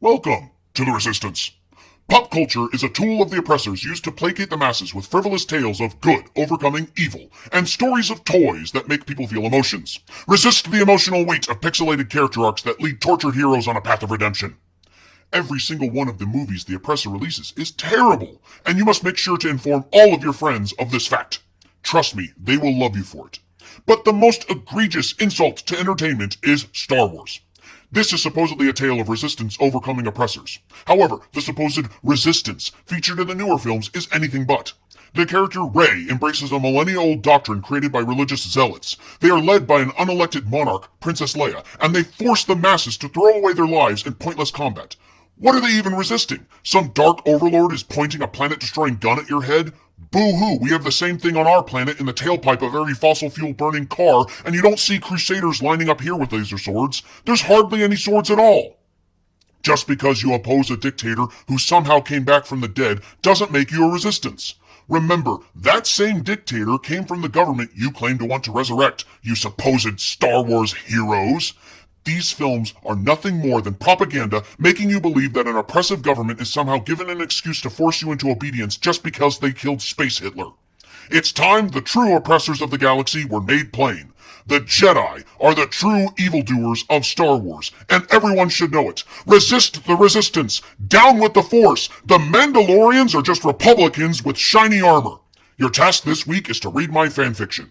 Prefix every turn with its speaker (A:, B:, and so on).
A: Welcome to the Resistance. Pop culture is a tool of the oppressors used to placate the masses with frivolous tales of good overcoming evil and stories of toys that make people feel emotions. Resist the emotional weight of pixelated character arcs that lead tortured heroes on a path of redemption. Every single one of the movies the oppressor releases is terrible, and you must make sure to inform all of your friends of this fact. Trust me, they will love you for it. But the most egregious insult to entertainment is Star Wars. This is supposedly a tale of resistance overcoming oppressors. However, the supposed resistance featured in the newer films is anything but. The character Rey embraces a millennia-old doctrine created by religious zealots. They are led by an unelected monarch, Princess Leia, and they force the masses to throw away their lives in pointless combat. What are they even resisting? Some dark overlord is pointing a planet-destroying gun at your head? Boo-hoo, we have the same thing on our planet in the tailpipe of every fossil fuel burning car, and you don't see crusaders lining up here with laser swords. There's hardly any swords at all. Just because you oppose a dictator who somehow came back from the dead doesn't make you a resistance. Remember, that same dictator came from the government you claim to want to resurrect, you supposed Star Wars heroes. These films are nothing more than propaganda making you believe that an oppressive government is somehow given an excuse to force you into obedience just because they killed Space Hitler. It's time the true oppressors of the galaxy were made plain. The Jedi are the true evildoers of Star Wars, and everyone should know it. Resist the resistance. Down with the Force. The Mandalorians are just Republicans with shiny armor. Your task this week is to read my fanfiction.